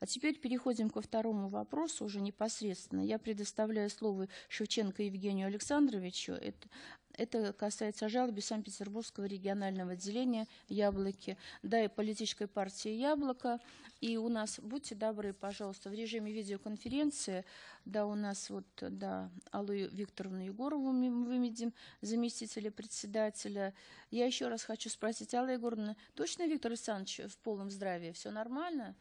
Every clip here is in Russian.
А теперь переходим ко второму вопросу уже непосредственно. Я предоставляю слово Шевченко Евгению Александровичу. Это, это касается жалобы Санкт-Петербургского регионального отделения «Яблоки», да, и политической партии «Яблоко». И у нас, будьте добры, пожалуйста, в режиме видеоконференции, да, у нас вот, да, Аллу Викторовну Егорову мы выведем, заместителя председателя. Я еще раз хочу спросить, Алла Егоровна, точно Виктор Александрович в полном здравии? Все нормально?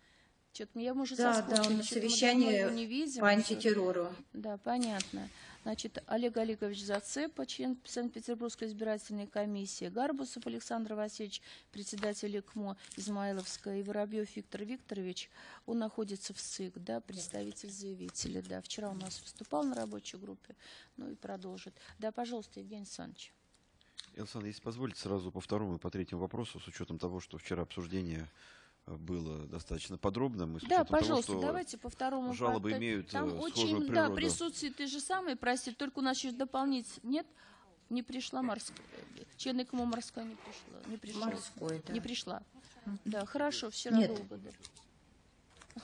Что-то я, может, да, да, он на совещании не видим, по антитеррору. Да, понятно. Значит, Олег Олегович Зацепа, член Санкт-Петербургской избирательной комиссии, Гарбусов Александр Васильевич, председатель ИКМО Измайловская, и Воробьев Виктор Викторович, он находится в СИК, да, представитель заявителя, да. Вчера у нас выступал на рабочей группе, ну и продолжит. Да, пожалуйста, Евгений Александрович. Александр, если позволите, сразу по второму и по третьему вопросу, с учетом того, что вчера обсуждение было достаточно подробным. И да, пожалуйста, того, давайте по второму. Жалобы по... имеют Там э, очень, природу. да, присутствие ты же самый просит, только у нас еще дополнить нет. Не пришла морская. Члены кому морская не пришла. Не пришла. Морской, да. Не пришла. Да, хорошо, долго. Да.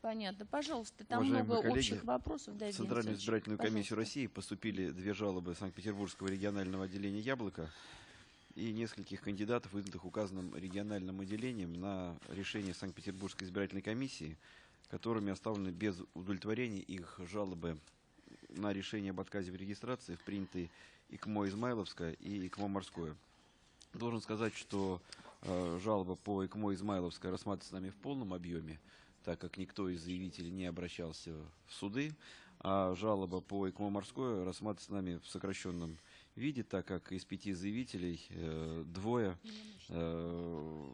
Понятно. Пожалуйста, там Уважаемые много коллеги, общих вопросов. Да, в Центральную избирательную комиссию России поступили две жалобы Санкт-Петербургского регионального отделения «Яблоко» и нескольких кандидатов, выдвинутых указанным региональным отделением на решение Санкт-Петербургской избирательной комиссии, которыми оставлены без удовлетворения их жалобы на решение об отказе в регистрации в принятые ИКМО Измайловское и ИКМО Морское. Должен сказать, что э, жалоба по ИКМО Измайловское рассматривается нами в полном объеме, так как никто из заявителей не обращался в суды, а жалоба по ИКМО Морское рассматривается нами в сокращенном видит, так как из пяти заявителей э, двое э,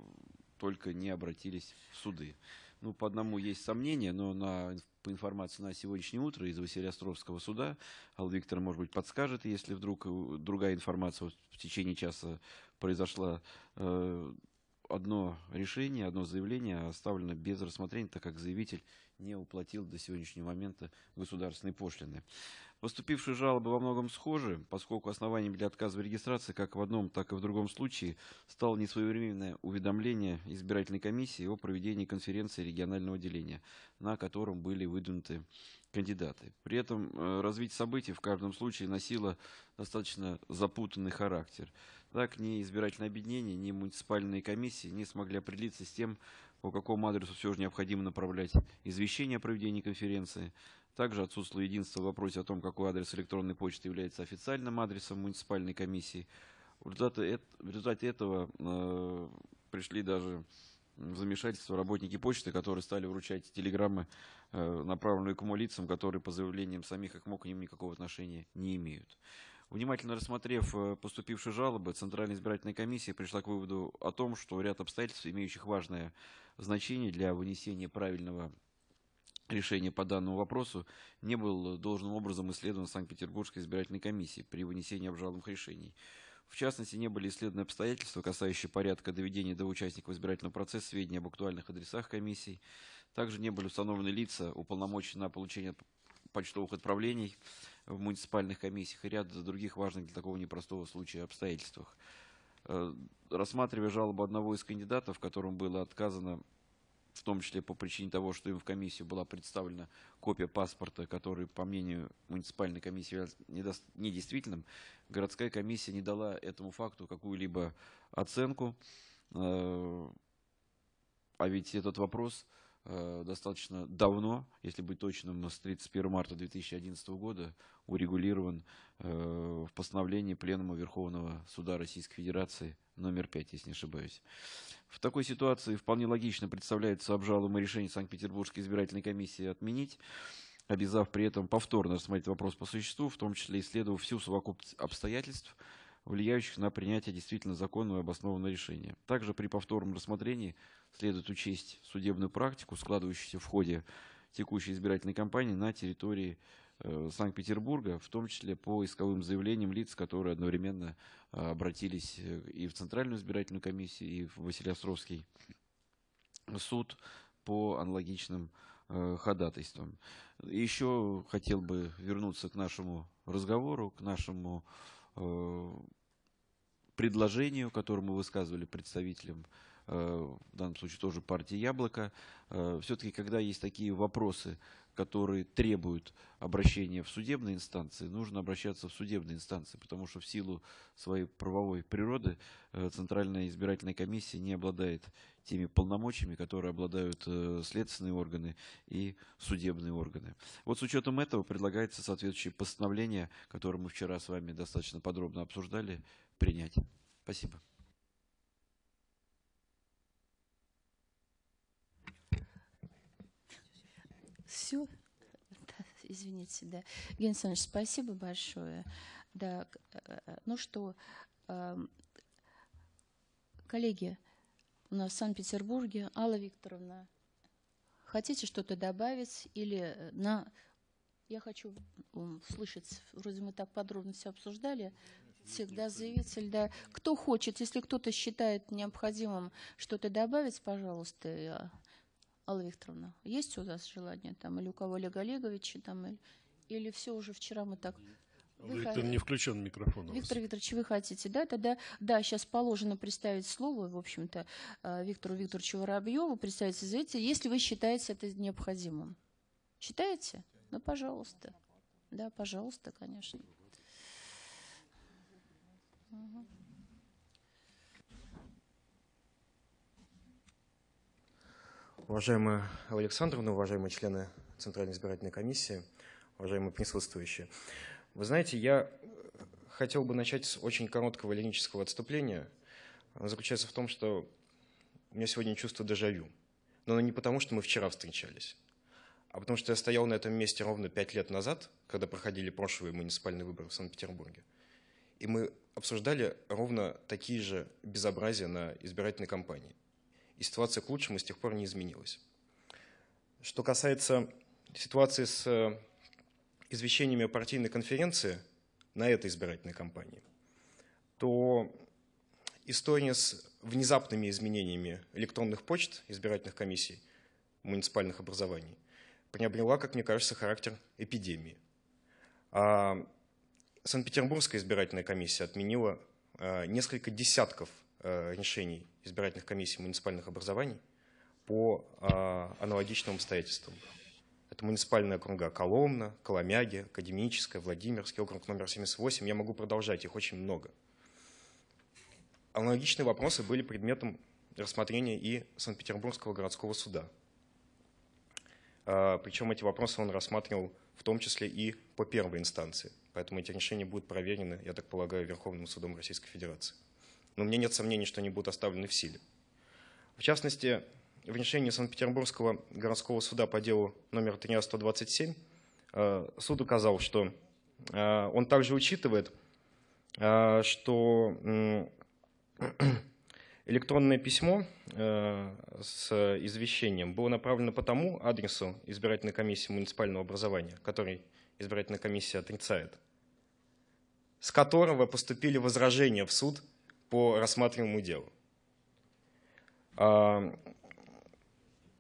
только не обратились в суды. Ну, по одному есть сомнения, но на, по информации на сегодняшнее утро из Василиостровского суда, Алла Виктор, может быть, подскажет, если вдруг э, другая информация в течение часа произошла, э, одно решение, одно заявление оставлено без рассмотрения, так как заявитель не уплатил до сегодняшнего момента государственной пошлины. Поступившие жалобы во многом схожи, поскольку основанием для отказа в регистрации как в одном, так и в другом случае стало несвоевременное уведомление избирательной комиссии о проведении конференции регионального деления, на котором были выдвинуты кандидаты. При этом э, развитие событий в каждом случае носило достаточно запутанный характер. Так, ни избирательное объединение, ни муниципальные комиссии не смогли определиться с тем, по какому адресу все же необходимо направлять извещение о проведении конференции. Также отсутствовало единство в вопросе о том, какой адрес электронной почты является официальным адресом муниципальной комиссии. В результате, в результате этого э, пришли даже в замешательство работники почты, которые стали вручать телеграммы, э, направленные к лицам, которые по заявлениям самих ИКМО к ним никакого отношения не имеют. Внимательно рассмотрев э, поступившие жалобы, Центральная избирательная комиссия пришла к выводу о том, что ряд обстоятельств, имеющих важное значение для вынесения правильного решения по данному вопросу, не был должным образом исследован Санкт-Петербургской избирательной комиссией при вынесении обжалованных решений. В частности, не были исследованы обстоятельства, касающие порядка доведения до участников избирательного процесса сведений об актуальных адресах комиссий. Также не были установлены лица, уполномоченные на получение почтовых отправлений в муниципальных комиссиях и ряд других важных для такого непростого случая обстоятельствах. Э, рассматривая жалобу одного из кандидатов, которому было отказано в том числе по причине того, что им в комиссию была представлена копия паспорта, который, по мнению муниципальной комиссии, является недействительным, городская комиссия не дала этому факту какую-либо оценку. Э, а ведь этот вопрос достаточно давно, если быть точным, с 31 марта 2011 года урегулирован э, в постановлении Пленума Верховного Суда Российской Федерации номер 5, если не ошибаюсь. В такой ситуации вполне логично представляется обжалуемое решение Санкт-Петербургской избирательной комиссии отменить, обязав при этом повторно рассмотреть вопрос по существу, в том числе исследовав всю совокупность обстоятельств, влияющих на принятие действительно законного и обоснованного решения. Также при повторном рассмотрении следует учесть судебную практику, складывающуюся в ходе текущей избирательной кампании на территории э, Санкт-Петербурга, в том числе по исковым заявлениям лиц, которые одновременно э, обратились э, и в Центральную избирательную комиссию, и в Василиостровский суд по аналогичным ходатайствам. Еще хотел бы вернуться к нашему разговору, к нашему предложению, которое мы высказывали представителям в данном случае тоже партия «Яблоко». Все-таки, когда есть такие вопросы, которые требуют обращения в судебные инстанции, нужно обращаться в судебные инстанции, потому что в силу своей правовой природы э, Центральная избирательная комиссия не обладает теми полномочиями, которые обладают э, следственные органы и судебные органы. Вот с учетом этого предлагается соответствующее постановление, которое мы вчера с вами достаточно подробно обсуждали, принять. Спасибо. Все. Да, извините, да. Евгений спасибо большое. Да, э, э, ну что, эм, коллеги, у нас в Санкт-Петербурге Алла Викторовна, хотите что-то добавить или э, на... Я хочу слышать, вроде мы так подробно все обсуждали, всегда заявитель, да. Кто хочет, если кто-то считает необходимым что-то добавить, пожалуйста, Алла Викторовна, есть у вас желание там, или у кого Олега Олеговича, там, или, или все уже вчера мы так... Вы Виктор, не включен микрофон. Виктор Викторович, вы хотите, да? Тогда, да, сейчас положено представить слово, в общем-то, э, Виктору Викторовичу Воробьеву, представить заявителя, если вы считаете это необходимым. Считаете? Ну, пожалуйста. Да, пожалуйста, конечно. Угу. Уважаемая Александровна, уважаемые члены Центральной избирательной комиссии, уважаемые присутствующие. Вы знаете, я хотел бы начать с очень короткого лирического отступления. Оно заключается в том, что у меня сегодня чувство дежавю. Но не потому, что мы вчера встречались, а потому что я стоял на этом месте ровно пять лет назад, когда проходили прошлые муниципальные выборы в Санкт-Петербурге. И мы обсуждали ровно такие же безобразия на избирательной кампании и ситуация к лучшему с тех пор не изменилась. Что касается ситуации с э, извещениями о партийной конференции на этой избирательной кампании, то история с внезапными изменениями электронных почт избирательных комиссий муниципальных образований приобрела, как мне кажется, характер эпидемии. А Санкт-Петербургская избирательная комиссия отменила э, несколько десятков решений избирательных комиссий муниципальных образований по а, аналогичным обстоятельствам. Это муниципальные округа Коломна, Коломяги, Академическая, Владимирский округ номер 78. Я могу продолжать, их очень много. Аналогичные вопросы были предметом рассмотрения и Санкт-Петербургского городского суда. А, причем эти вопросы он рассматривал в том числе и по первой инстанции. Поэтому эти решения будут проверены, я так полагаю, Верховным судом Российской Федерации но мне нет сомнений, что они будут оставлены в силе. В частности, в решении Санкт-Петербургского городского суда по делу номер 13127 э, суд указал, что э, он также учитывает, э, что электронное письмо с извещением было направлено по тому адресу избирательной комиссии муниципального образования, который избирательная комиссия отрицает, с которого поступили возражения в суд по рассматриваемому делу. А,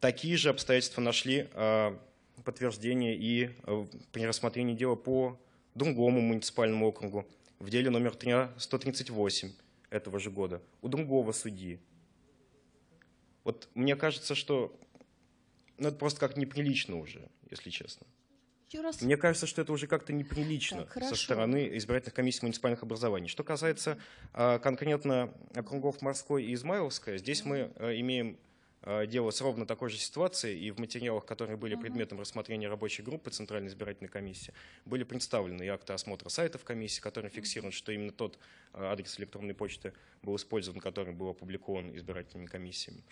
такие же обстоятельства нашли а, подтверждение и а, при рассмотрении дела по другому муниципальному округу в деле номер 138 этого же года у другого судьи. Вот мне кажется, что ну, это просто как неприлично уже, если честно. Раз... Мне кажется, что это уже как-то неприлично так, со стороны избирательных комиссий муниципальных образований. Что касается а, конкретно округов Морской и Измайловская, здесь мы а, имеем а, дело с ровно такой же ситуацией, и в материалах, которые были предметом рассмотрения рабочей группы Центральной избирательной комиссии, были представлены и акты осмотра сайтов комиссии, которые фиксируют, что именно тот адрес электронной почты был использован, который был опубликован избирательными комиссиями.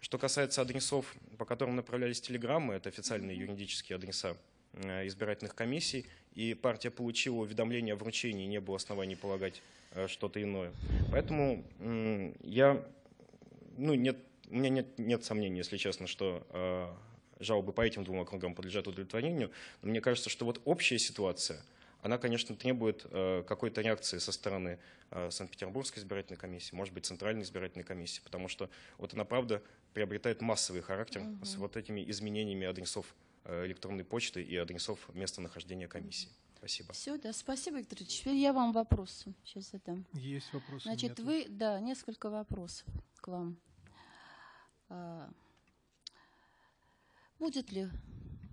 Что касается адресов, по которым направлялись телеграммы, это официальные юридические адреса Э, избирательных комиссий, и партия получила уведомление о вручении, не было оснований полагать э, что-то иное. Поэтому я, ну, нет, у меня нет, нет сомнений, если честно, что э, жалобы по этим двум округам подлежат удовлетворению. Но мне кажется, что вот общая ситуация, она, конечно, требует какой-то реакции со стороны Санкт-Петербургской избирательной комиссии, может быть, Центральной избирательной комиссии, потому что вот она, правда, приобретает массовый характер угу. с вот этими изменениями адресов Э, электронной почты и адресов местонахождения комиссии. Спасибо. Все, да, спасибо, Виктор Ильич. Теперь я вам вопрос сейчас задам. Есть вопросы? Значит, вы, да, несколько вопросов к вам. А, будет ли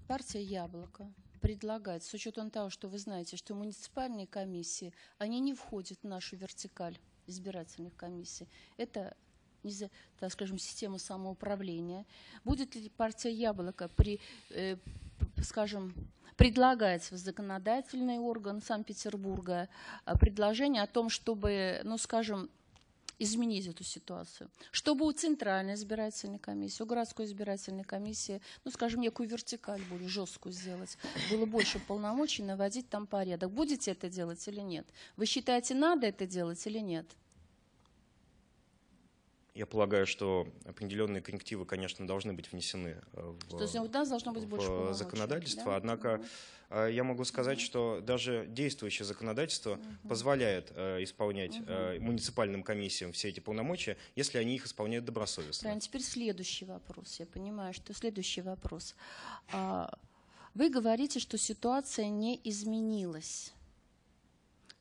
партия «Яблоко» предлагать, с учетом того, что вы знаете, что муниципальные комиссии, они не входят в нашу вертикаль избирательных комиссий. Это так скажем, система самоуправления. Будет ли партия «Яблоко» при, э, скажем, предлагать в законодательный орган Санкт-Петербурга э, предложение о том, чтобы, ну, скажем, изменить эту ситуацию. Чтобы у Центральной избирательной комиссии, у городской избирательной комиссии, ну, скажем, некую вертикаль более жесткую сделать, было больше полномочий наводить там порядок. Будете это делать или нет? Вы считаете, надо это делать или нет? Я полагаю, что определенные коррективы, конечно, должны быть внесены э, в, То есть у нас должно быть больше в законодательство. Да? Однако угу. я могу сказать, угу. что даже действующее законодательство угу. позволяет э, исполнять угу. э, муниципальным комиссиям все эти полномочия, если они их исполняют добросовестно. Правильно. Теперь следующий вопрос. Я понимаю, что следующий вопрос. А, вы говорите, что ситуация не изменилась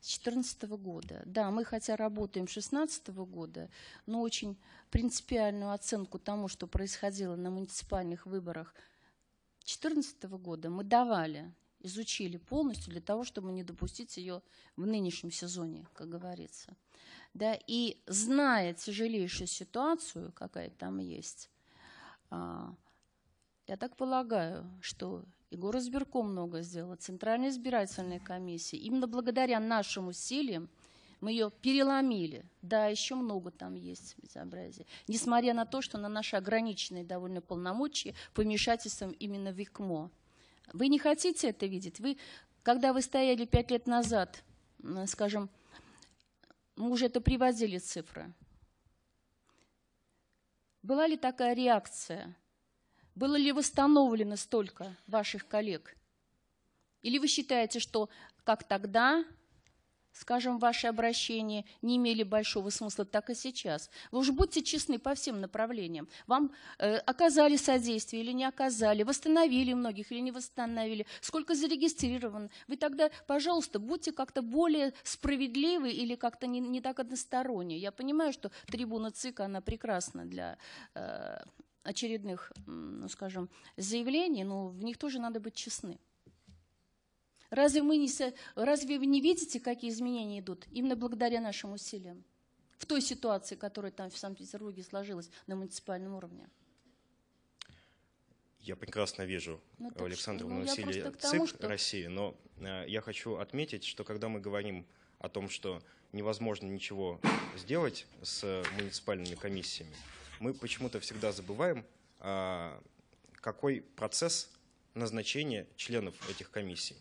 с 2014 года. Да, мы хотя работаем с 2016 года, но очень принципиальную оценку тому, что происходило на муниципальных выборах 2014 года мы давали, изучили полностью для того, чтобы не допустить ее в нынешнем сезоне, как говорится. Да, и зная тяжелейшую ситуацию, какая там есть, а, я так полагаю, что и горосберком много сделала, Центральная избирательная комиссия. Именно благодаря нашим усилиям мы ее переломили. Да, еще много там есть безобразия. Несмотря на то, что на наши ограниченные довольно полномочия помешательством именно в ИКМО. Вы не хотите это видеть? Вы, когда вы стояли пять лет назад, скажем, мы уже это приводили цифры. Была ли такая реакция было ли восстановлено столько ваших коллег? Или вы считаете, что как тогда, скажем, ваши обращения не имели большого смысла, так и сейчас? Вы уж будьте честны по всем направлениям. Вам э, оказали содействие или не оказали, восстановили многих или не восстановили, сколько зарегистрировано. Вы тогда, пожалуйста, будьте как-то более справедливы или как-то не, не так односторонне. Я понимаю, что трибуна ЦИК, она прекрасна для э, очередных, ну, скажем, заявлений, но в них тоже надо быть честны. Разве, мы не, разве вы не видите, какие изменения идут именно благодаря нашим усилиям? В той ситуации, которая там в Санкт-Петербурге сложилась на муниципальном уровне. Я прекрасно вижу ну, Александровну ну, усилия ЦИК что... России, но э, я хочу отметить, что когда мы говорим о том, что невозможно ничего сделать с муниципальными комиссиями, мы почему-то всегда забываем, а, какой процесс назначения членов этих комиссий.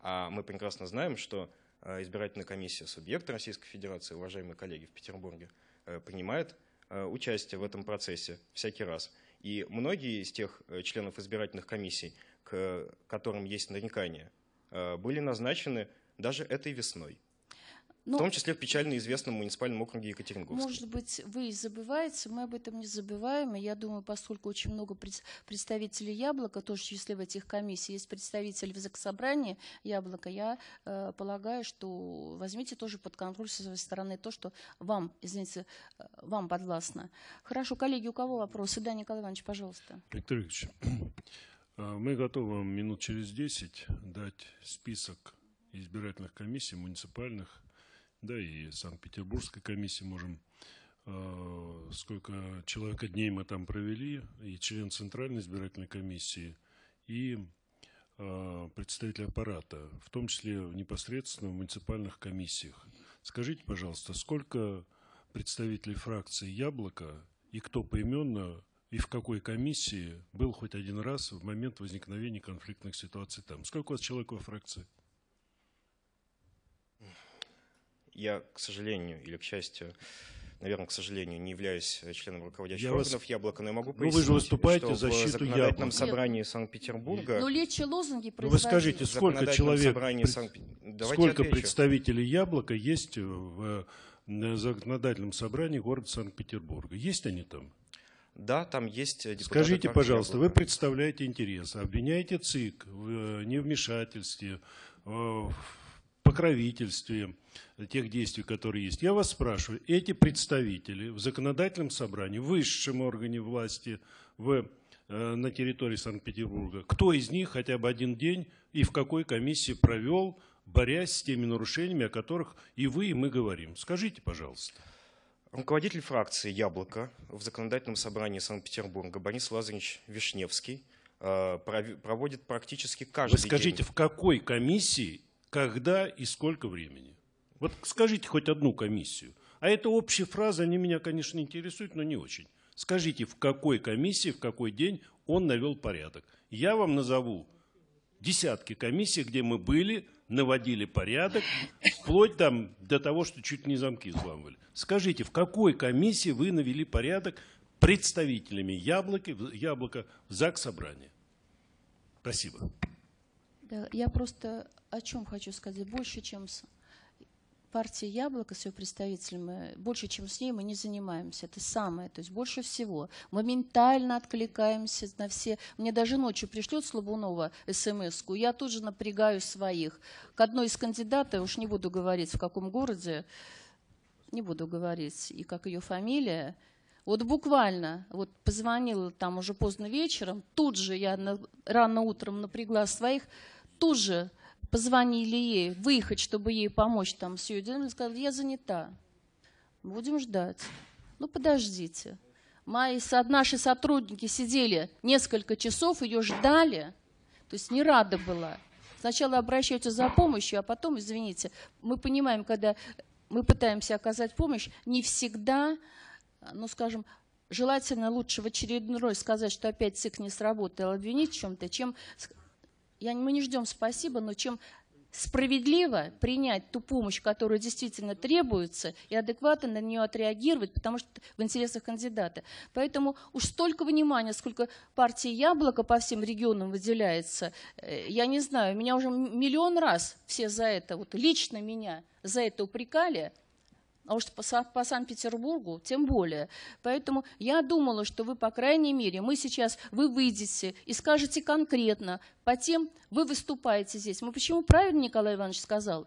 А мы прекрасно знаем, что а, избирательная комиссия субъекта Российской Федерации, уважаемые коллеги в Петербурге, э, принимает э, участие в этом процессе всякий раз. И многие из тех э, членов избирательных комиссий, к которым есть нарекания, были назначены даже этой весной. Но, в том числе в печально известном муниципальном округе Екатеринговске. Может быть, вы и забываете, мы об этом не забываем. И я думаю, поскольку очень много представителей Яблока, тоже в числе в этих комиссий, есть представители в Заксобрании Яблока, я э, полагаю, что возьмите тоже под контроль со своей стороны то, что вам, извините, э, вам подвластно. Хорошо, коллеги, у кого вопросы? Да, Николай Иванович, пожалуйста. Виктор Викторович, э, мы готовы минут через 10 дать список избирательных комиссий муниципальных, да, и Санкт-Петербургской комиссии можем э, сколько человека дней мы там провели, и член Центральной избирательной комиссии, и э, представитель аппарата, в том числе непосредственно в муниципальных комиссиях. Скажите, пожалуйста, сколько представителей фракции «Яблоко» и кто поименно и в какой комиссии был хоть один раз в момент возникновения конфликтных ситуаций там? Сколько у вас человек во фракции? Я, к сожалению или к счастью, наверное, к сожалению, не являюсь членом руководящих я органов вас... «Яблоко», но я могу пояснить, ну, вы же выступаете что в защиту в законодательном яблока. собрании Санкт-Петербурга... Но лечи лозунги ну, Вы скажите, сколько человек, пред... Санкт... сколько представителей «Яблока» есть в законодательном собрании города Санкт-Петербурга? Есть они там? Да, там есть депутаты. Скажите, пожалуйста, вы представляете интересы, обвиняете ЦИК в невмешательстве, в покровительстве тех действий, которые есть. Я вас спрашиваю, эти представители в законодательном собрании, в высшем органе власти в, э, на территории Санкт-Петербурга, кто из них хотя бы один день и в какой комиссии провел, борясь с теми нарушениями, о которых и вы, и мы говорим? Скажите, пожалуйста. Руководитель фракции «Яблоко» в законодательном собрании Санкт-Петербурга Борис Лазаревич Вишневский э, проводит практически каждый Вы скажите, день. в какой комиссии, когда и сколько времени? Вот скажите хоть одну комиссию. А это общие фразы, они меня, конечно, интересуют, но не очень. Скажите, в какой комиссии, в какой день он навел порядок. Я вам назову десятки комиссий, где мы были, наводили порядок, вплоть там до того, что чуть не замки взламывали. Скажите, в какой комиссии вы навели порядок представителями яблоки, яблока в ЗАГС собрания? Спасибо. Да, я просто о чем хочу сказать. Больше, чем с партия «Яблоко» с ее представителями, больше, чем с ней, мы не занимаемся. Это самое, то есть больше всего. Моментально откликаемся на все. Мне даже ночью пришлет Слабунова смс -ку, я тут же напрягаю своих. К одной из кандидатов, уж не буду говорить, в каком городе, не буду говорить, и как ее фамилия, вот буквально, вот позвонила там уже поздно вечером, тут же я на, рано утром напрягла своих, тут же позвонили ей, выехать, чтобы ей помочь там все делать, сказали, я занята, будем ждать. Ну, подождите. Мои, наши сотрудники сидели несколько часов, ее ждали, то есть не рада была. Сначала обращаются за помощью, а потом, извините, мы понимаем, когда мы пытаемся оказать помощь, не всегда, ну, скажем, желательно лучше в очередной сказать, что опять ЦИК не сработал, обвинить в чем-то, чем я, мы не ждем спасибо, но чем справедливо принять ту помощь, которая действительно требуется, и адекватно на нее отреагировать, потому что в интересах кандидата. Поэтому уж столько внимания, сколько партии «Яблоко» по всем регионам выделяется, э, я не знаю, меня уже миллион раз все за это, вот лично меня за это упрекали – а уж по, по Санкт-Петербургу тем более. Поэтому я думала, что вы, по крайней мере, мы сейчас, вы выйдете и скажете конкретно по тем, вы выступаете здесь. Мы почему правильно Николай Иванович сказал?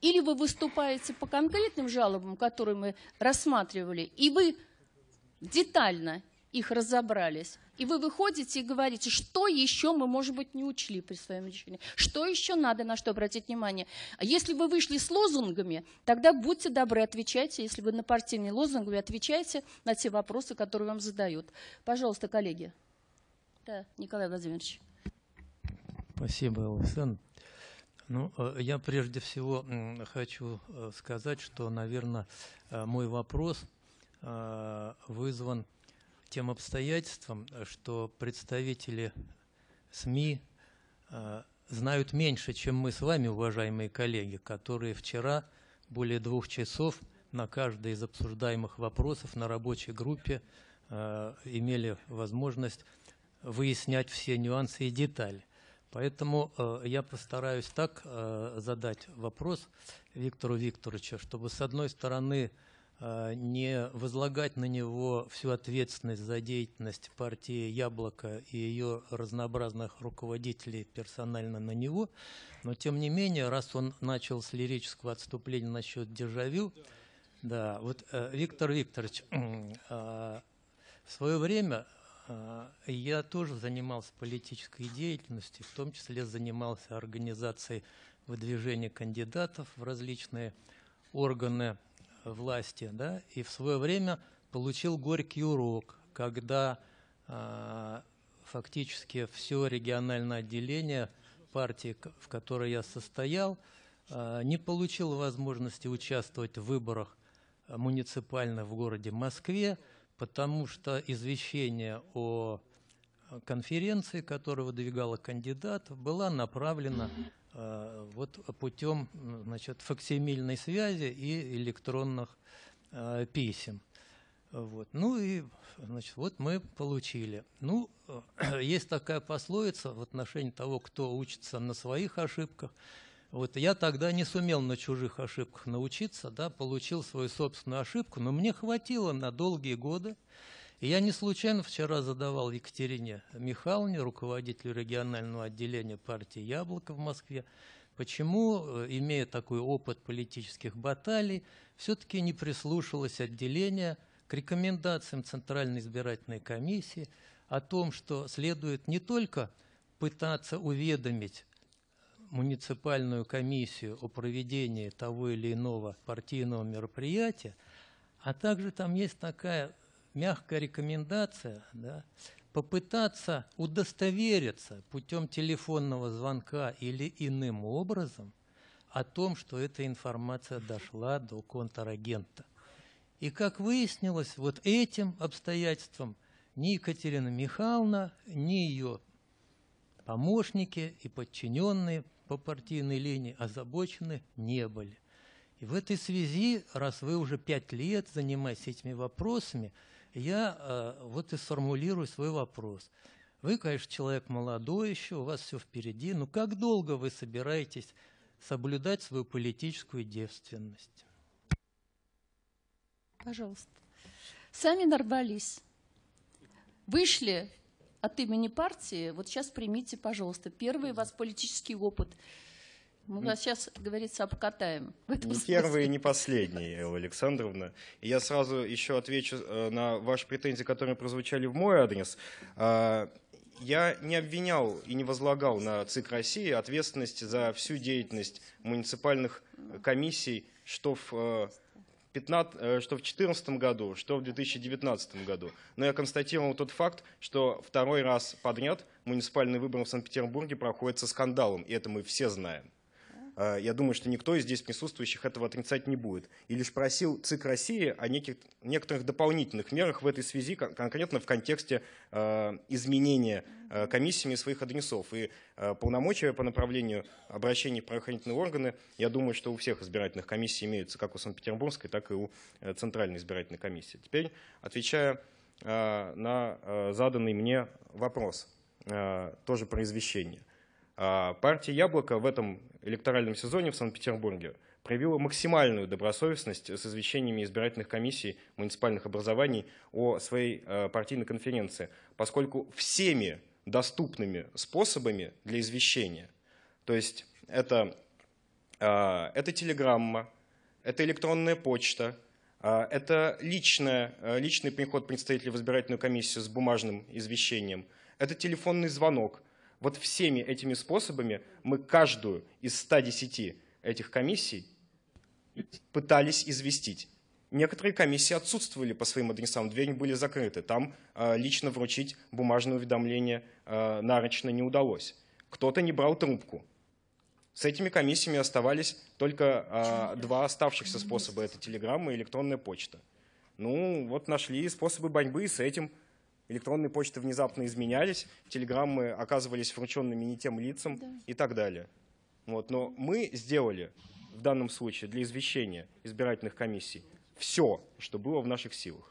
Или вы выступаете по конкретным жалобам, которые мы рассматривали, и вы детально их разобрались. И вы выходите и говорите, что еще мы, может быть, не учли при своем решении, что еще надо, на что обратить внимание. А если вы вышли с лозунгами, тогда будьте добры, отвечайте, если вы на партийные лозунги, вы отвечайте на те вопросы, которые вам задают. Пожалуйста, коллеги. Да, Николай Владимирович. Спасибо, Александр. Ну, э, я прежде всего хочу э, сказать, что, наверное, э, мой вопрос вызван тем обстоятельством, что представители СМИ э, знают меньше, чем мы с вами, уважаемые коллеги, которые вчера более двух часов на каждый из обсуждаемых вопросов на рабочей группе э, имели возможность выяснять все нюансы и детали. Поэтому э, я постараюсь так задать вопрос Виктору Викторовичу, чтобы с одной стороны не возлагать на него всю ответственность за деятельность партии «Яблоко» и ее разнообразных руководителей персонально на него, но тем не менее, раз он начал с лирического отступления насчет дежавю, да, вот э, Виктор Викторович, э, в свое время я тоже занимался политической деятельностью, в том числе занимался организацией выдвижения кандидатов в различные органы власти, да, и в свое время получил горький урок, когда э, фактически все региональное отделение партии, в которой я состоял, э, не получил возможности участвовать в выборах муниципальных в городе Москве, потому что извещение о конференции, которая выдвигала кандидатов, была направлена вот путем значит, факсимильной связи и электронных э, писем. Вот. Ну и значит, вот мы получили. Ну, есть такая пословица в отношении того, кто учится на своих ошибках. Вот я тогда не сумел на чужих ошибках научиться, да, получил свою собственную ошибку, но мне хватило на долгие годы. И я не случайно вчера задавал Екатерине Михайловне, руководителю регионального отделения партии «Яблоко» в Москве, почему, э, имея такой опыт политических баталий, все-таки не прислушалось отделение к рекомендациям Центральной избирательной комиссии о том, что следует не только пытаться уведомить муниципальную комиссию о проведении того или иного партийного мероприятия, а также там есть такая мягкая рекомендация, да, попытаться удостовериться путем телефонного звонка или иным образом о том, что эта информация дошла до контрагента. И как выяснилось, вот этим обстоятельством ни Екатерина Михайловна, ни ее помощники и подчиненные по партийной линии озабочены не были. И в этой связи, раз вы уже пять лет занимаетесь этими вопросами, я э, вот и сформулирую свой вопрос. Вы, конечно, человек молодой еще, у вас все впереди, но как долго вы собираетесь соблюдать свою политическую девственность? Пожалуйста. Сами нарвались. Вышли от имени партии, вот сейчас примите, пожалуйста, первый у вас политический опыт. Мы вас сейчас, говорится, обкатаем. Не смысле. первый и не последний, Элла Александровна. И я сразу еще отвечу э, на ваши претензии, которые прозвучали в мой адрес. А, я не обвинял и не возлагал на ЦИК России ответственность за всю деятельность муниципальных комиссий, что в э, 15, э, что в 2014 году, что в 2019 году. Но я констатировал тот факт, что второй раз подряд муниципальные выборы в Санкт-Петербурге проходят со скандалом, и это мы все знаем. Э, я думаю, что никто из здесь присутствующих этого отрицать не будет. И лишь просил ЦИК России о неких, некоторых дополнительных мерах в этой связи, конкретно в контексте э, изменения э, комиссиями своих адресов. И полномочия по направлению обращений в правоохранительные органы, я думаю, что у всех избирательных комиссий имеются, как у Санкт-Петербургской, так и у Центральной избирательной комиссии. Теперь, отвечая на заданный мне вопрос, тоже про извещение – а партия «Яблоко» в этом электоральном сезоне в Санкт-Петербурге проявила максимальную добросовестность с извещениями избирательных комиссий муниципальных образований о своей э, партийной конференции, поскольку всеми доступными способами для извещения, то есть это, э, это телеграмма, это электронная почта, э, это личная, личный приход представителя в избирательную комиссию с бумажным извещением, это телефонный звонок – вот всеми этими способами мы каждую из 110 этих комиссий пытались известить. Некоторые комиссии отсутствовали по своим адресам, двери были закрыты. Там э, лично вручить бумажное уведомление э, нарочно не удалось. Кто-то не брал трубку. С этими комиссиями оставались только э, два оставшихся способа. Это телеграмма и электронная почта. Ну, вот нашли способы борьбы с этим – электронные почты внезапно изменялись, телеграммы оказывались врученными не тем лицам да. и так далее. Вот. Но мы сделали в данном случае для извещения избирательных комиссий все, что было в наших силах.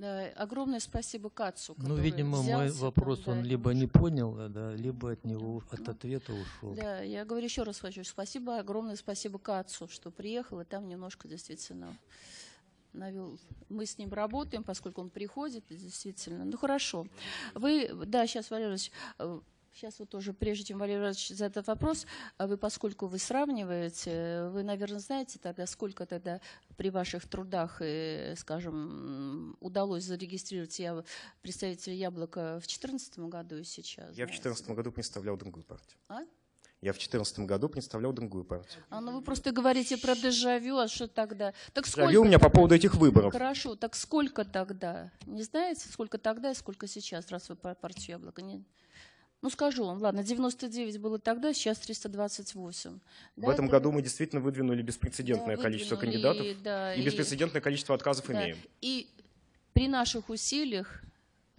Да, огромное спасибо Кацу. Ну, видимо, мой вопрос там, он либо не понял, да, либо от него от ответа ушел. Да, я говорю еще раз хочу. Спасибо, огромное спасибо Кацу, что приехал, и там немножко действительно навел. Мы с ним работаем, поскольку он приходит, действительно. Ну хорошо. Вы, да, сейчас, Валерий Сейчас вот тоже, прежде чем Валерий Иванович задает вопрос, а вы, поскольку вы сравниваете, вы, наверное, знаете тогда, сколько тогда при ваших трудах, э, скажем, удалось зарегистрировать я, представителя Яблока в 2014 году и сейчас? Я знаете? в 2014 году представлял другую партию. А? Я в 2014 году представлял другую партию. А, ну вы просто говорите про дежавю, а что тогда? Так дежавю у меня по поводу этих выборов. Хорошо, так сколько тогда? Не знаете, сколько тогда и сколько сейчас, раз вы партию Яблоко? Не... Ну, скажу вам, ладно, 99 было тогда, сейчас 328. В да, этом это... году мы действительно выдвинули беспрецедентное да, количество кандидатов да, и, и беспрецедентное количество отказов да, имеем. И при наших усилиях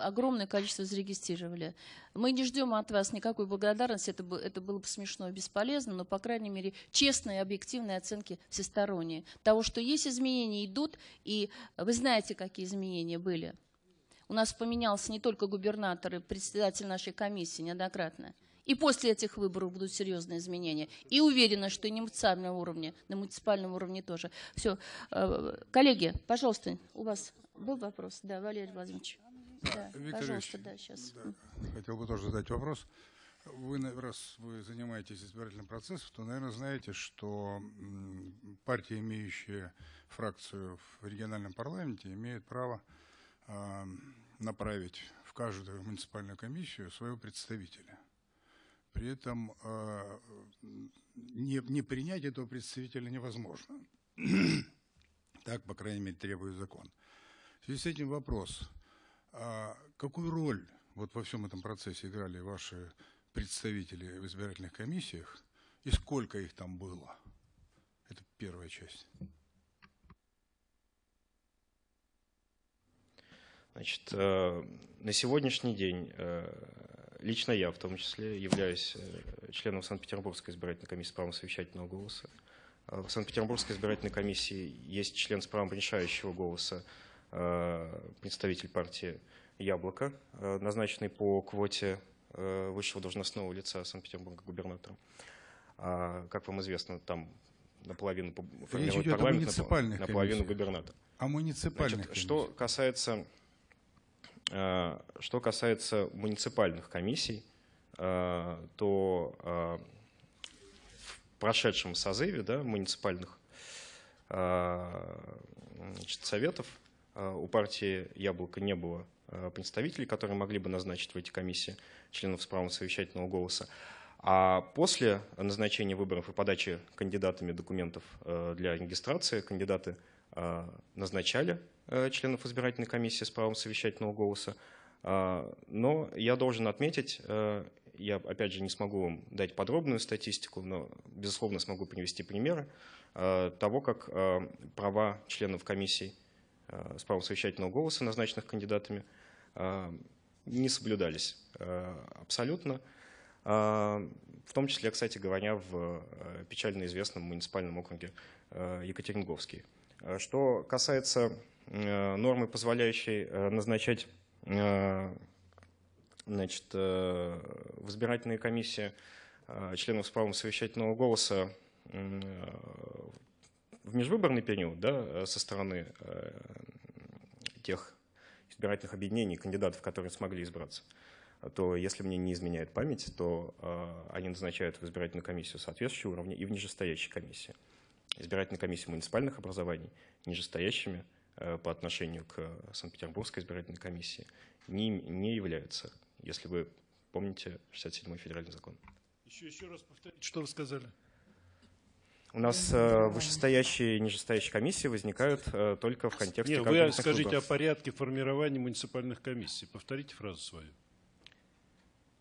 огромное количество зарегистрировали. Мы не ждем от вас никакой благодарности, это, это было бы смешно и бесполезно, но, по крайней мере, честные объективные оценки всесторонние. Того, что есть изменения, идут, и вы знаете, какие изменения были. У нас поменялся не только губернатор и председатель нашей комиссии неоднократно. И после этих выборов будут серьезные изменения. И уверена, что и на муниципальном уровне, на муниципальном уровне тоже. Все. Э, коллеги, пожалуйста, у вас был вопрос? Да, Валерий Владимирович. Да, Виктор пожалуйста, да, сейчас. Да, хотел бы тоже задать вопрос. Вы, раз вы занимаетесь избирательным процессом, то, наверное, знаете, что партия, имеющая фракцию в региональном парламенте, имеет право э, направить в каждую муниципальную комиссию своего представителя. При этом э, не, не принять этого представителя невозможно. так, по крайней мере, требует закон. В связи с этим вопрос. А какую роль вот во всем этом процессе играли ваши представители в избирательных комиссиях и сколько их там было? Это первая часть. Значит, э, на сегодняшний день э, лично я, в том числе, являюсь э, членом Санкт-Петербургской избирательной комиссии правом совещательного голоса. В Санкт-Петербургской избирательной комиссии есть член с правом решающего голоса, представитель партии «Яблоко», назначенный по квоте высшего должностного лица Санкт-Петербурга губернатором. А, как вам известно, там наполовину формирует парламент, наполовину губернатор. О муниципальных Значит, Что касается Э, что касается муниципальных комиссий, э, то э, в прошедшем созыве да, муниципальных значит, советов у партии «Яблоко» не было представителей, которые могли бы назначить в эти комиссии членов с правом совещательного голоса. А после назначения выборов и подачи кандидатами документов для регистрации кандидаты назначали Э, членов избирательной комиссии с правом совещательного голоса. Но я должен отметить, э, я опять же не смогу вам дать подробную статистику, но безусловно смогу привести примеры э, того, как права членов комиссий с правом совещательного голоса, назначенных кандидатами, не соблюдались абсолютно. В том числе, кстати говоря, в печально известном муниципальном округе Екатеринговский. Что касается Э, нормы, позволяющей э, назначать э, значит, в избирательные комиссии членов с правом совещательного голоса в межвыборный период да, со стороны тех избирательных объединений, кандидатов, которые смогли избраться, то, если мне не изменяет память, то они назначают в избирательную комиссию соответствующего уровня и в нижестоящей комиссии. Избирательные комиссии муниципальных образований нижестоящими Э, по отношению к Санкт-Петербургской избирательной комиссии не, не являются, если вы помните 67-й федеральный закон. Еще, еще раз повторите, что вы сказали. У нас э, вышестоящие и нижестоящие комиссии возникают э, только в контексте Нет, вы скажите выборов. о порядке формирования муниципальных комиссий. Повторите фразу свою.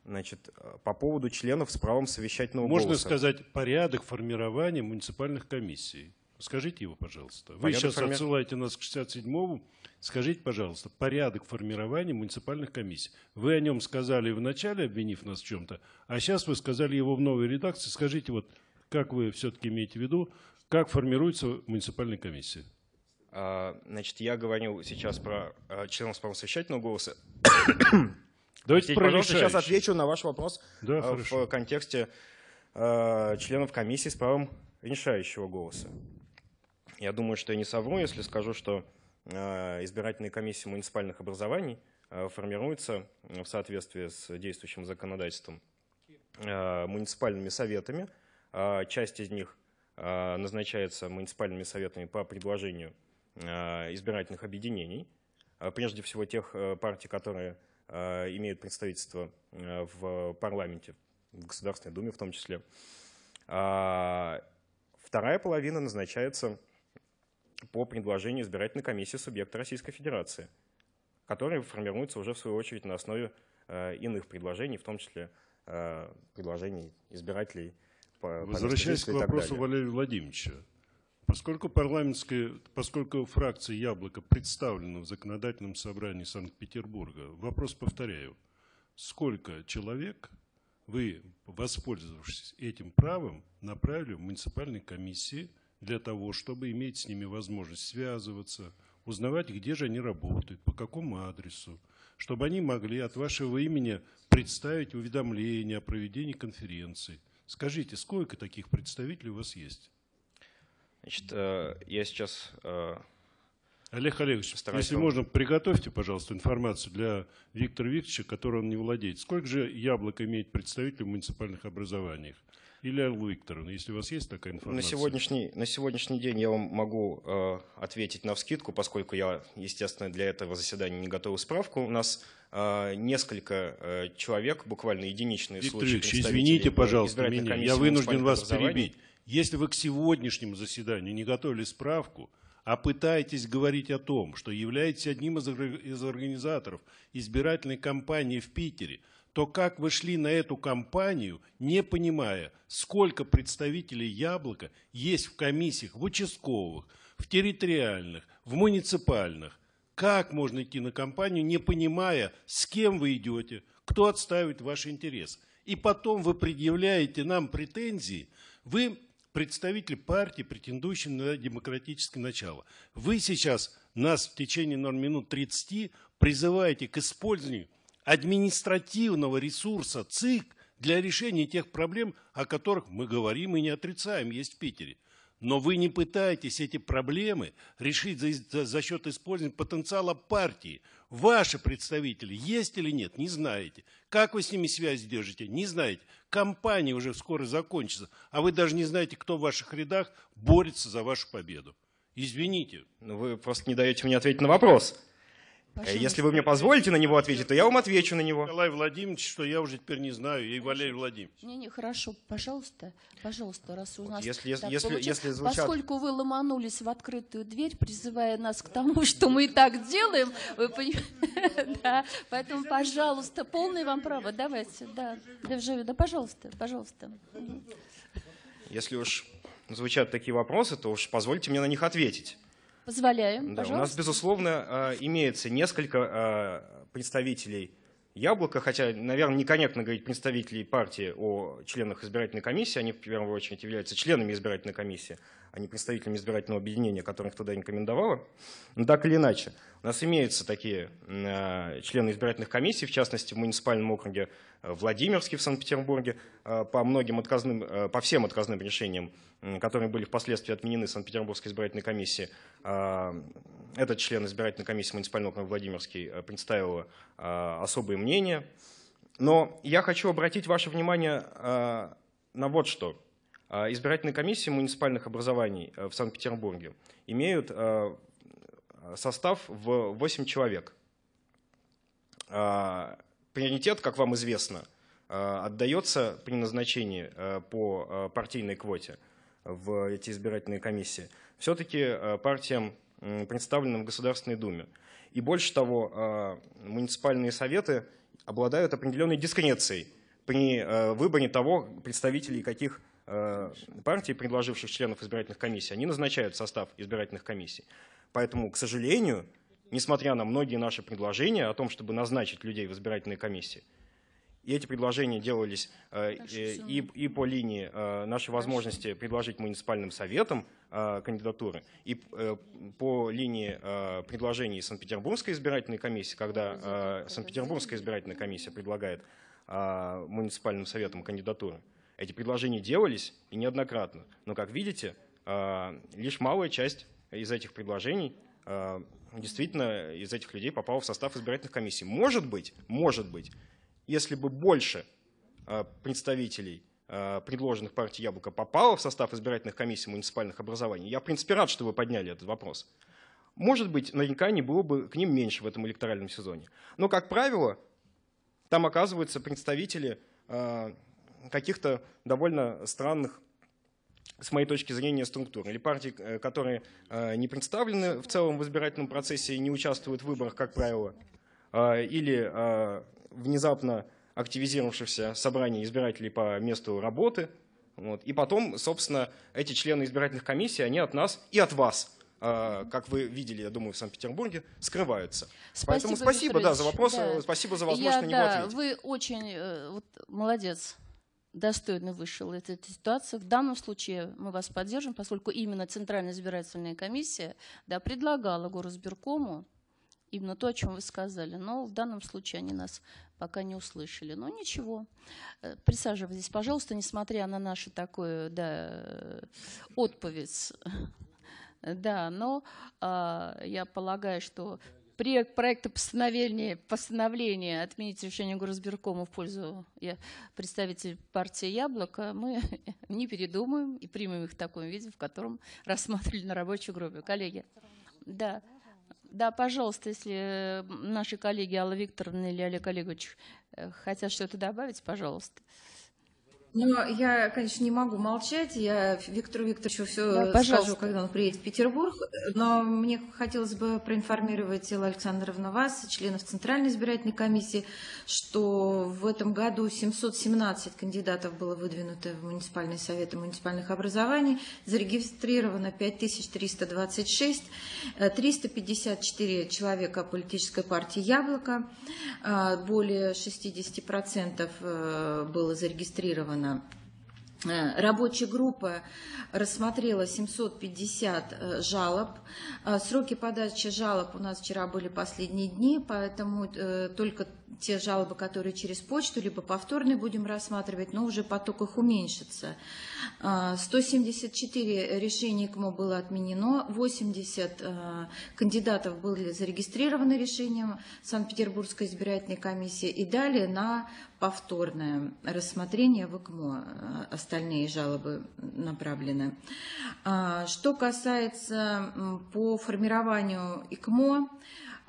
Значит, э, по поводу членов с правом совещательного Можно голоса. Можно сказать порядок формирования муниципальных комиссий. Скажите его, пожалуйста. Вы порядок сейчас форми... отсылаете нас к 67-му. Скажите, пожалуйста, порядок формирования муниципальных комиссий. Вы о нем сказали в начале, обвинив нас в чем-то, а сейчас вы сказали его в новой редакции. Скажите, вот как вы все-таки имеете в виду, как формируется муниципальная комиссия? А, значит, я говорю сейчас про а, членов совещательного голоса. Давайте про пожалуйста, сейчас отвечу на ваш вопрос да, а, в контексте членов комиссии с правом решающего голоса. Я думаю, что я не совру, если скажу, что избирательные комиссии муниципальных образований формируются в соответствии с действующим законодательством муниципальными советами. Часть из них назначается муниципальными советами по предложению избирательных объединений, прежде всего тех партий, которые имеют представительство в парламенте, в Государственной Думе в том числе. Вторая половина назначается по предложению избирательной комиссии субъекта Российской Федерации, которые формируются уже в свою очередь на основе э, иных предложений, в том числе э, предложений избирателей по Возвращаясь к вопросу Валерия Владимировича, Поскольку парламентская, поскольку фракция «Яблоко» представлена в законодательном собрании Санкт-Петербурга, вопрос повторяю. Сколько человек вы, воспользовавшись этим правом, направили в муниципальные комиссии для того, чтобы иметь с ними возможность связываться, узнавать, где же они работают, по какому адресу, чтобы они могли от вашего имени представить уведомление о проведении конференции. Скажите, сколько таких представителей у вас есть? Значит, э, я сейчас э, Олег Олегович, если можно, приготовьте, пожалуйста, информацию для Виктора Викторовича, которой он не владеет. Сколько же яблок имеет представителей в муниципальных образованиях? Или Алла Викторовна, если у вас есть такая информация? На сегодняшний, на сегодняшний день я вам могу э, ответить на вскидку, поскольку я, естественно, для этого заседания не готовил справку. У нас э, несколько э, человек, буквально единичные Виктор случаи. Викторович, извините, пожалуйста, меня. я вынужден вас перебить. Если вы к сегодняшнему заседанию не готовили справку, а пытаетесь говорить о том, что являетесь одним из организаторов избирательной кампании в Питере, то как вы шли на эту кампанию, не понимая, сколько представителей «Яблока» есть в комиссиях, в участковых, в территориальных, в муниципальных? Как можно идти на кампанию, не понимая, с кем вы идете, кто отставит ваш интерес? И потом вы предъявляете нам претензии, вы представитель партии, претендующий на демократическое начало. Вы сейчас нас в течение минут 30 призываете к использованию административного ресурса ЦИК для решения тех проблем, о которых мы говорим и не отрицаем, есть в Питере. Но вы не пытаетесь эти проблемы решить за, за, за счет использования потенциала партии. Ваши представители есть или нет, не знаете. Как вы с ними связь держите, не знаете. Компания уже скоро закончится, а вы даже не знаете, кто в ваших рядах борется за вашу победу. Извините. Ну, вы просто не даете мне ответить на вопрос. Пожалуйста. Если вы мне позволите на него ответить, то я вам отвечу на него. Николай Владимирович, что я уже теперь не знаю, и Валерий Владимирович. Не, не, хорошо, пожалуйста, пожалуйста, раз у нас если, если, если, если звучат... Поскольку вы ломанулись в открытую дверь, призывая нас к тому, что мы и так делаем, вы понимаете, поэтому, пожалуйста, полное вам право, давайте, да, да, пожалуйста, пожалуйста. Если уж звучат такие вопросы, то уж позвольте мне на них ответить. Позволяем, да, У нас, безусловно, а, имеется несколько а, представителей Яблока, хотя, наверное, некорректно говорить представителей партии о членах избирательной комиссии, они в первую очередь являются членами избирательной комиссии, а не представителями избирательного объединения, которых туда рекомендовало. Но так или иначе, у нас имеются такие э, члены избирательных комиссий, в частности, в муниципальном округе Владимирский в Санкт-Петербурге, э, по многим отказным, э, по всем отказным решениям, которые были впоследствии отменены Санкт-Петербургской избирательной комиссией, э, этот член избирательной комиссии муниципального округа Владимирский э, представил э, особые мнения. Но я хочу обратить ваше внимание э, на вот что. Избирательные комиссии муниципальных образований в Санкт-Петербурге имеют состав в 8 человек. Приоритет, как вам известно, отдается при назначении по партийной квоте в эти избирательные комиссии все-таки партиям представленным в Государственной Думе. И больше того, а, муниципальные советы обладают определенной дискрецией при а, выборе того, представителей каких а, партий, предложивших членов избирательных комиссий, они назначают состав избирательных комиссий. Поэтому, к сожалению, несмотря на многие наши предложения о том, чтобы назначить людей в избирательные комиссии, и эти предложения делались э, и, и по линии э, нашей возможности предложить муниципальным советам э, кандидатуры, и по линии предложений Санкт-Петербургской избирательной комиссии, когда Санкт-Петербургская избирательная комиссия предлагает муниципальным советам кандидатуры. Эти предложения делались и неоднократно. Но, как видите, лишь малая часть из этих предложений действительно из этих людей попала в состав избирательных комиссий. Может быть, может быть, если бы больше а, представителей а, предложенных партий «Яблоко» попало в состав избирательных комиссий муниципальных образований, я, в принципе, рад, что вы подняли этот вопрос. Может быть, не было бы к ним меньше в этом электоральном сезоне. Но, как правило, там оказываются представители а, каких-то довольно странных с моей точки зрения, структур. Или партии, э, которые не представлены в целом в избирательном процессе и не участвуют в выборах, как правило, или внезапно активизировавшихся собраний избирателей по месту работы. Вот. И потом, собственно, эти члены избирательных комиссий, они от нас и от вас а, как вы видели, я думаю, в Санкт-Петербурге, скрываются. Спасибо, Поэтому спасибо да, за вопрос, да. спасибо за возможность я, на него да, ответить. Вы очень э, вот, молодец, достойно вышел из этой ситуации. В данном случае мы вас поддержим, поскольку именно Центральная избирательная комиссия да, предлагала Горосберкому именно то, о чем вы сказали. Но в данном случае они нас пока не услышали. Но ничего. Э, присаживайтесь, пожалуйста, несмотря на нашу такую да, отповедь Да, но э, я полагаю, что проект проекта постановления, постановления отменить решение Горосберкома в пользу представителей партии «Яблоко», мы не передумаем и примем их в таком виде, в котором рассматривали на рабочей группе. Коллеги, да, да, пожалуйста, если наши коллеги Алла Викторовна или Олег Олегович э, хотят что-то добавить, пожалуйста. Но я, конечно, не могу молчать. Я Виктору Викторовичу все да, скажу, когда он приедет в Петербург. Но мне хотелось бы проинформировать Элла Александровна вас, членов Центральной избирательной комиссии, что в этом году 717 кандидатов было выдвинуто в муниципальные советы муниципальных образований. Зарегистрировано 5326, 354 человека политической партии «Яблоко», а, более 60% э, было зарегистрировано сделано. Э, рабочая группа рассмотрела 750 э, жалоб. Э, сроки подачи жалоб у нас вчера были последние дни, поэтому только те жалобы, которые через почту, либо повторные будем рассматривать, но уже поток их уменьшится. 174 решений КМО было отменено, 80 кандидатов были зарегистрированы решением Санкт-Петербургской избирательной комиссии и далее на повторное рассмотрение в ИКМО. Остальные жалобы направлены. А, что касается по формированию ИКМО, а,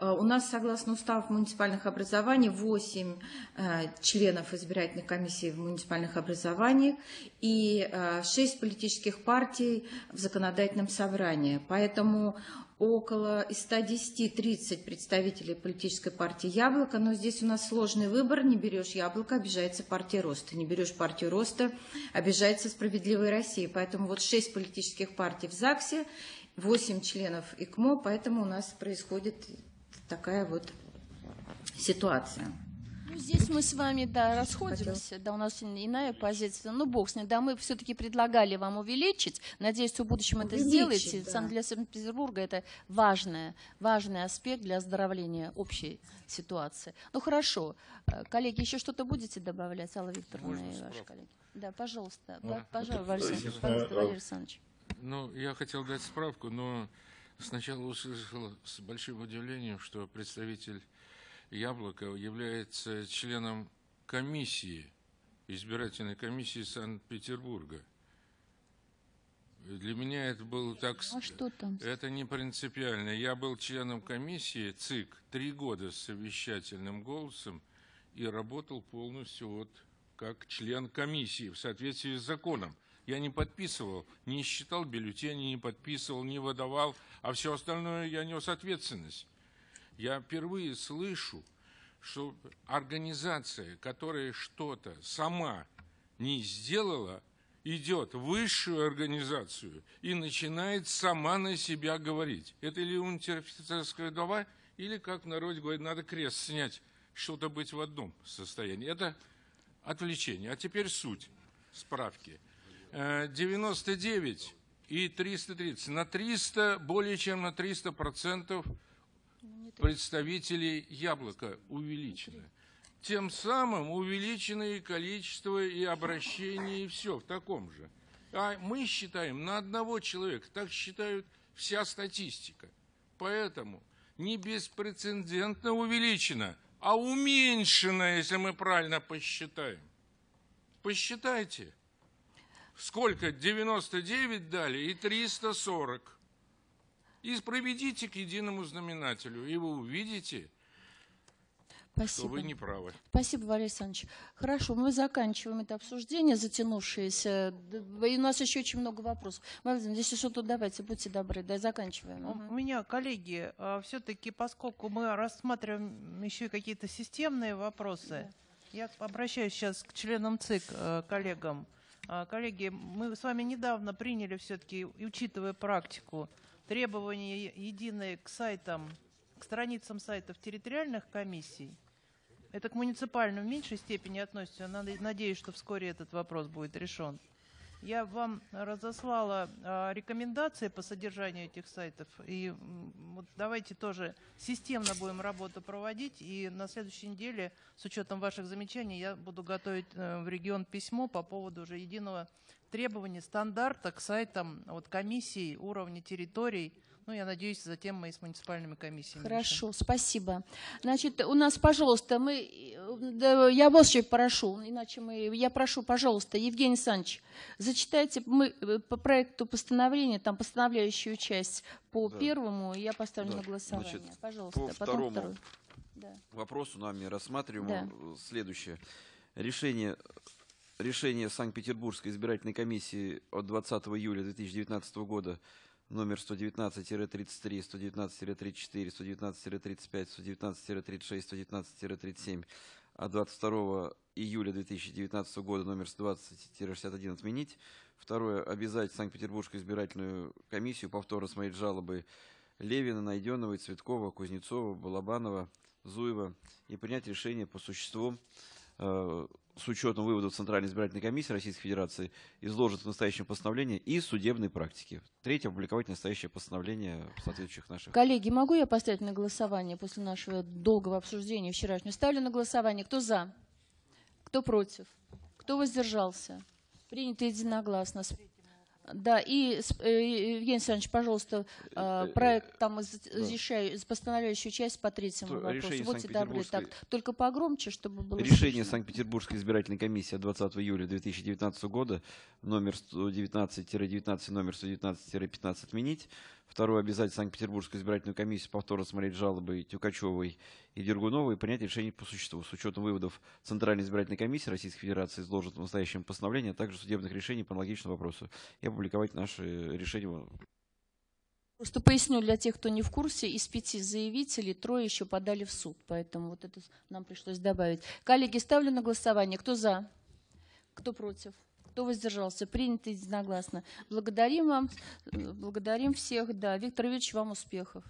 у нас, согласно уставу муниципальных образований, 8 а, членов избирательной комиссии в муниципальных образованиях и 6 политических партий в законодательном собрании. Поэтому около 110-30 представителей политической партии «Яблоко», но здесь у нас сложный выбор. Не берешь «Яблоко», обижается партия «Роста». Не берешь партию «Роста», обижается «Справедливая Россия». Поэтому вот 6 политических партий в ЗАГСе, 8 членов ИКМО, поэтому у нас происходит такая вот ситуация. Ну, здесь мы с вами, да, расходимся, да, у нас иная позиция, ну, бог с ним, да, мы все-таки предлагали вам увеличить, надеюсь, в будущем это сделаете, да. для Санкт-Петербурга это важный, важный аспект для оздоровления общей ситуации. Ну, хорошо, э, коллеги, еще что-то будете добавлять, Алла Викторовна и ваши коллеги? Да, пожалуйста, ну, пожалуйста, пожалуйста, Валерий Александрович. Ну, я хотел дать справку, но сначала услышал с большим удивлением, что представитель Яблоко является членом комиссии, избирательной комиссии Санкт-Петербурга. Для меня это было так... А что там? Это не принципиально. Я был членом комиссии ЦИК три года с совещательным голосом и работал полностью вот как член комиссии в соответствии с законом. Я не подписывал, не считал бюллетени, не подписывал, не выдавал, а все остальное я нес ответственность. Я впервые слышу, что организация, которая что-то сама не сделала, идет в высшую организацию и начинает сама на себя говорить. Это или унтер-офицерская вдова, или, как в народе говорит, надо крест снять, что-то быть в одном состоянии. Это отвлечение. А теперь суть справки. 99 э, и 330. На 300, более чем на 300 процентов представителей яблока увеличено. Тем самым увеличено и количество, и обращение, и все в таком же. А мы считаем на одного человека, так считают вся статистика. Поэтому не беспрецедентно увеличено, а уменьшено, если мы правильно посчитаем. Посчитайте – сколько 99 дали и 340. И проведите к единому знаменателю, и вы увидите, Спасибо. что вы не правы. Спасибо, Валерий Александрович. Хорошо, мы заканчиваем это обсуждение, затянувшееся. И у нас еще очень много вопросов. Владимир, если что-то давайте, будьте добры, да, заканчиваем. У меня, коллеги, а, все-таки, поскольку мы рассматриваем еще какие-то системные вопросы, да. я обращаюсь сейчас к членам ЦИК, э, коллегам. А, коллеги, мы с вами недавно приняли все-таки, учитывая практику, требования единые к сайтам, к страницам сайтов территориальных комиссий. Это к муниципальным в меньшей степени относится. Надеюсь, что вскоре этот вопрос будет решен. Я вам разослала а, рекомендации по содержанию этих сайтов. И вот давайте тоже системно будем работу проводить. И на следующей неделе, с учетом ваших замечаний, я буду готовить э, в регион письмо по поводу уже единого требования, стандарта к сайтам вот, комиссий уровня территорий. Ну, я надеюсь, затем мы и с муниципальными комиссиями. решим. Хорошо, спасибо. Значит, у нас, пожалуйста, мы, да, я вас еще прошу, иначе мы, я прошу, пожалуйста, Евгений Александрович, зачитайте мы э, по проекту постановления, там постановляющую часть по Да. первому, и я поставлю Да, на голосование. значит, пожалуйста, по потом второму второй. Да. вопросу нами рассматриваем Да. следующее. Решение, решение Санкт-Петербургской избирательной комиссии от 20 июля 2019 года номер 119-33, 119-34, 119-35, 119-36, 119-37 от 22 июля 2019 года номер 120-61 отменить. Второе. Обязать Санкт-Петербургскую избирательную комиссию повторно смотреть жалобы Левина, Найденова, Цветкова, Кузнецова, Балабанова, Зуева и принять решение по существу э, с учетом выводов Центральной избирательной комиссии Российской Федерации, изложит в настоящем постановлении и судебной практики. Третье, опубликовать настоящее постановление соответствующих наших... Коллеги, могу я поставить на голосование после нашего долгого обсуждения вчерашнего? Ставлю на голосование. Кто за? Кто против? Кто воздержался? Принято единогласно. Да, и, с- э, Евгений Александрович, пожалуйста, а, Э, э, проект там из постановляющую часть по третьему вопросу. Будьте добры, так, только погромче, чтобы было Решение. Санкт-Петербургской избирательной комиссии от 20 июля 2019 года номер 119-19, номер 119-15 отменить. Второе, обязать Санкт-Петербургскую избирательную комиссию повторно смотреть жалобы Тюкачевой и Дергуновой и принять решение по существу с учетом выводов Центральной избирательной комиссии Российской Федерации, изложит в настоящем постановлении, а также судебных решений по аналогичному вопросу и опубликовать наши решения Просто поясню для тех, кто не в курсе, из пяти заявителей трое еще подали в суд, поэтому вот это нам пришлось добавить. Коллеги, ставлю на голосование. Кто за? Кто против? Кто воздержался? Принято единогласно. Благодарим вам, э, благодарим всех. Да, Виктор Ильич, вам успехов.